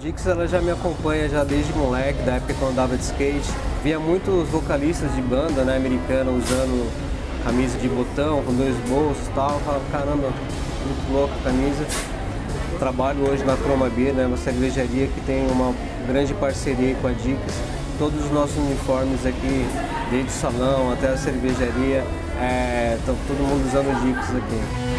Dix ela já me acompanha já desde moleque, da época que eu andava de skate. Via muitos vocalistas de banda né, americana usando camisa de botão, com dois bolsos e tal. Eu falava, caramba, muito louca a camisa. Trabalho hoje na Chroma Beer, né, uma cervejaria que tem uma grande parceria com a Dix Todos os nossos uniformes aqui, desde o salão até a cervejaria, estão é, todo mundo usando Dix aqui.